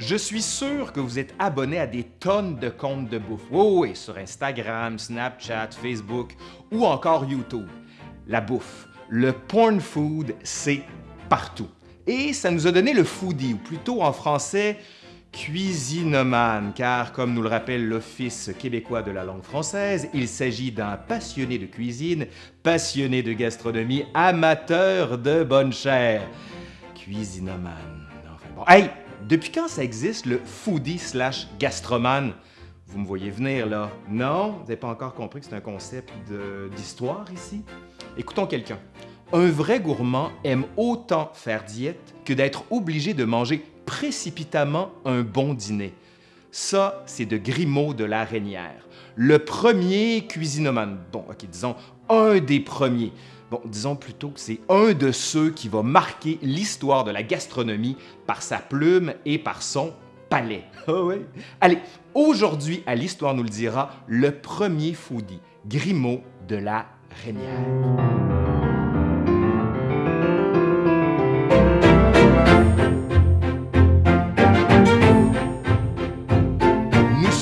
Je suis sûr que vous êtes abonné à des tonnes de comptes de bouffe. Oui, oui, sur Instagram, Snapchat, Facebook ou encore YouTube. La bouffe, le porn food, c'est partout. Et ça nous a donné le foodie, ou plutôt en français, cuisinomane, car comme nous le rappelle l'Office québécois de la langue française, il s'agit d'un passionné de cuisine, passionné de gastronomie, amateur de bonne chair. Cuisinomane. Bon. Depuis quand ça existe le foodie slash gastroman? Vous me voyez venir là. Non? Vous n'avez pas encore compris que c'est un concept d'histoire ici? Écoutons quelqu'un. Un vrai gourmand aime autant faire diète que d'être obligé de manger précipitamment un bon dîner. Ça, c'est de Grimaud de la Reynière, le premier cuisinomane. Bon, ok, disons un des premiers. Bon, disons plutôt que c'est un de ceux qui va marquer l'histoire de la gastronomie par sa plume et par son palais. Ah. Allez, aujourd'hui, à l'Histoire nous le dira, le premier foodie, Grimaud de la Reynière.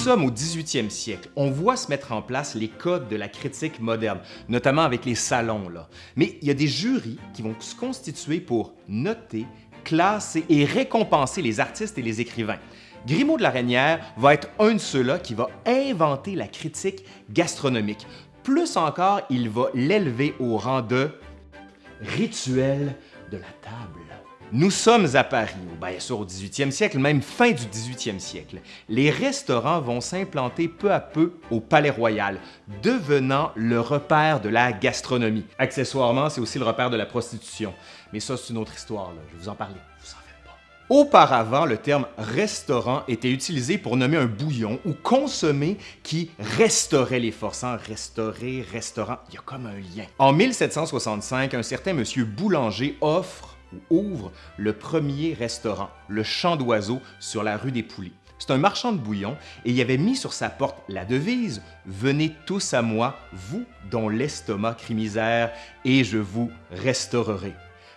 Sommes au 18e siècle. On voit se mettre en place les codes de la critique moderne, notamment avec les salons. Mais il y a des jurys qui vont se constituer pour noter, classer et récompenser les artistes et les écrivains. Grimaud de la Reynière va être un de ceux-là qui va inventer la critique gastronomique. Plus encore, il va l'élever au rang de rituel de la table. Nous sommes à Paris, bien sûr au 18e siècle, même fin du 18e siècle. Les restaurants vont s'implanter peu à peu au Palais Royal, devenant le repère de la gastronomie. Accessoirement, c'est aussi le repère de la prostitution. Mais ça, c'est une autre histoire, je vais vous en parler, vous en faites pas. Auparavant, le terme restaurant était utilisé pour nommer un bouillon ou consommer qui restaurait les forces. Hein? Restaurer, restaurant, il y a comme un lien. En 1765, un certain monsieur Boulanger offre ouvre le premier restaurant, le Champ d'Oiseaux, sur la rue des Poulies. C'est un marchand de bouillon et il avait mis sur sa porte la devise « Venez tous à moi, vous dont l'estomac crie misère, et je vous restaurerai ».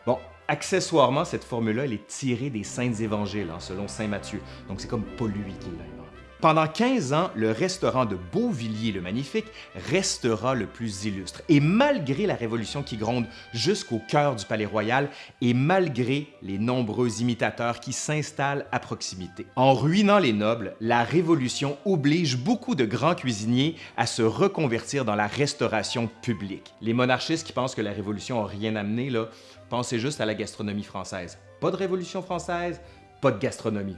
Bon, accessoirement, cette formule-là, elle est tirée des Saints Évangiles, hein, selon Saint Matthieu, donc c'est comme pas lui qui l'a pendant 15 ans, le restaurant de Beauvilliers le Magnifique restera le plus illustre. Et malgré la révolution qui gronde jusqu'au cœur du Palais Royal et malgré les nombreux imitateurs qui s'installent à proximité. En ruinant les nobles, la révolution oblige beaucoup de grands cuisiniers à se reconvertir dans la restauration publique. Les monarchistes qui pensent que la révolution n'a rien amené, là, pensez juste à la gastronomie française. Pas de révolution française, pas de gastronomie.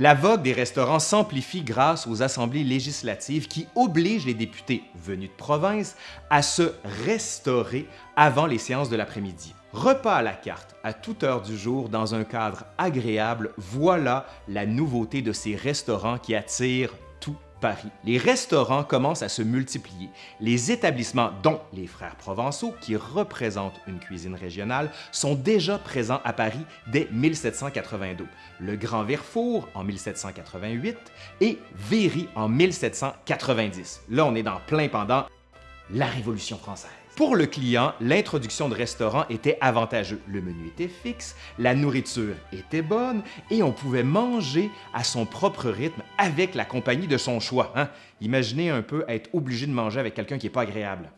La vogue des restaurants s'amplifie grâce aux assemblées législatives qui obligent les députés venus de province à se restaurer avant les séances de l'après-midi. Repas à la carte, à toute heure du jour, dans un cadre agréable, voilà la nouveauté de ces restaurants qui attirent Paris. Les restaurants commencent à se multiplier. Les établissements, dont les Frères Provençaux, qui représentent une cuisine régionale, sont déjà présents à Paris dès 1782. Le Grand Verfour en 1788 et Véry en 1790. Là, on est dans plein pendant la Révolution française. Pour le client, l'introduction de restaurants était avantageuse. Le menu était fixe, la nourriture était bonne et on pouvait manger à son propre rythme avec la compagnie de son choix. Hein? Imaginez un peu être obligé de manger avec quelqu'un qui n'est pas agréable.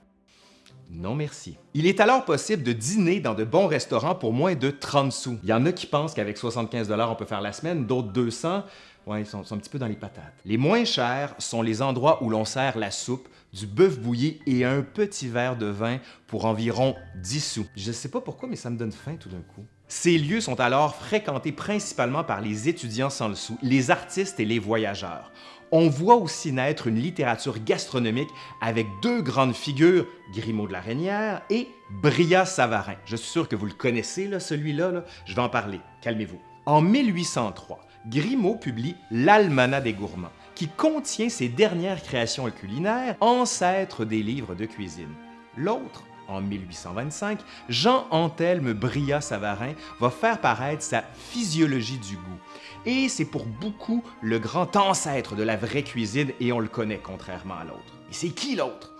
Non merci. Il est alors possible de dîner dans de bons restaurants pour moins de 30 sous. Il y en a qui pensent qu'avec 75 on peut faire la semaine, d'autres 200. Ouais, ils sont, un petit peu dans les patates. Les moins chers sont les endroits où l'on sert la soupe, du bœuf bouilli et un petit verre de vin pour environ 10 sous. Je sais pas pourquoi, mais ça me donne faim tout d'un coup. Ces lieux sont alors fréquentés principalement par les étudiants sans le sou, les artistes et les voyageurs. On voit aussi naître une littérature gastronomique avec deux grandes figures, Grimaud de la Reynière et Bria Savarin. Je suis sûr que vous le connaissez, celui-là, là. je vais en parler, calmez-vous. En 1803, Grimaud publie L'Almanach des gourmands qui contient ses dernières créations culinaires, ancêtres des livres de cuisine. L'autre, en 1825, Jean Anthelme Bria-Savarin va faire paraître sa Physiologie du goût. Et c'est pour beaucoup le grand ancêtre de la vraie cuisine et on le connaît contrairement à l'autre. Et c'est qui l'autre?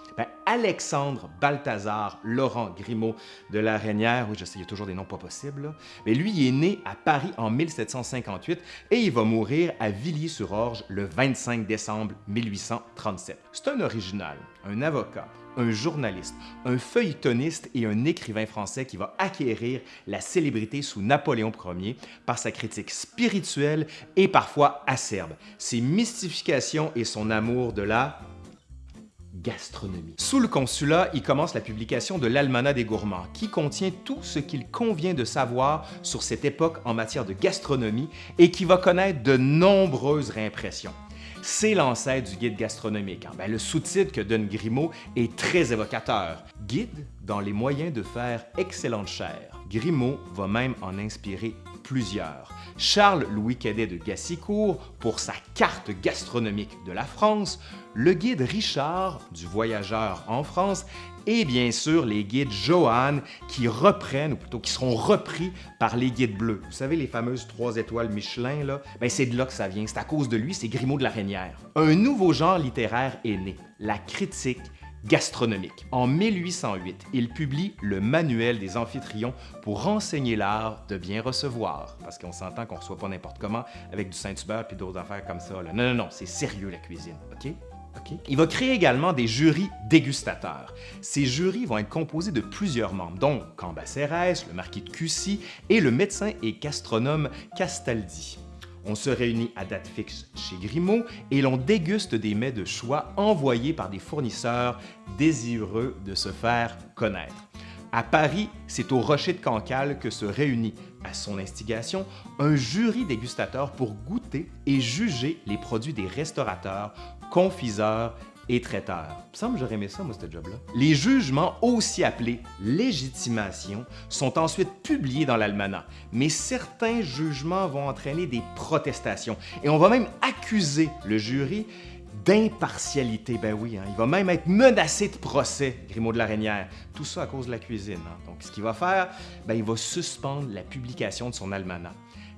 Alexandre Balthazar Laurent Grimaud de la Reynière, oui, je toujours des noms pas possibles, mais lui, est né à Paris en 1758 et il va mourir à Villiers-sur-Orge le 25 décembre 1837. C'est un original, un avocat, un journaliste, un feuilletoniste et un écrivain français qui va acquérir la célébrité sous Napoléon Ier par sa critique spirituelle et parfois acerbe, ses mystifications et son amour de la gastronomie. Sous le consulat, il commence la publication de l'Almanach des gourmands, qui contient tout ce qu'il convient de savoir sur cette époque en matière de gastronomie et qui va connaître de nombreuses réimpressions c'est l'ancêtre du guide gastronomique. Hein. Ben, le sous-titre que donne Grimaud est très évocateur. Guide dans les moyens de faire excellente chair. Grimaud va même en inspirer plusieurs. Charles-Louis Cadet de Gassicourt pour sa carte gastronomique de la France, le guide Richard du voyageur en France et bien sûr les guides Johan qui reprennent, ou plutôt qui seront repris par les guides bleus. Vous savez, les fameuses trois étoiles Michelin, là, ben c'est de là que ça vient. C'est à cause de lui, c'est Grimaud de la Reynière. Un nouveau genre littéraire est né, la critique gastronomique. En 1808, il publie le Manuel des amphitrions pour renseigner l'art de bien recevoir. Parce qu'on s'entend qu'on ne reçoit pas n'importe comment avec du Saint-Hubert puis d'autres affaires comme ça. Non, non, non, c'est sérieux la cuisine, OK? Il va créer également des jurys dégustateurs. Ces jurys vont être composés de plusieurs membres, dont Cambacérès, le marquis de Cussy et le médecin et gastronome Castaldi. On se réunit à date fixe chez Grimaud et l'on déguste des mets de choix envoyés par des fournisseurs désireux de se faire connaître. À Paris, c'est au Rocher de Cancale que se réunit, à son instigation, un jury dégustateur pour goûter et juger les produits des restaurateurs, confiseurs Les jugements, aussi appelés légitimation, sont ensuite publiés dans l'almanach, mais certains jugements vont entraîner des protestations et on va même accuser le jury d'impartialité. Ben oui, hein. il va même être menacé de procès, Grimaud de la Reynière. Tout ça à cause de la cuisine. Hein. Donc, ce qu'il va faire, ben, il va suspendre la publication de son almanach.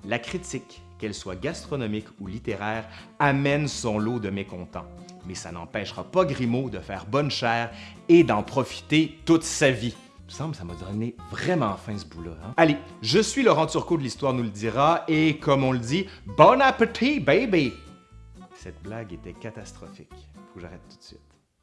La critique, qu'elle soit gastronomique ou littéraire, amène son lot de mécontents. Mais ça n'empêchera pas Grimaud de faire bonne chère et d'en profiter toute sa vie. Il me semble que ça m'a donné vraiment faim ce bout-là. Hein. Allez, je suis Laurent Turcot de l'Histoire nous le dira et comme on le dit, bon appétit, baby! Cette blague était catastrophique. Faut que j'arrête tout de suite.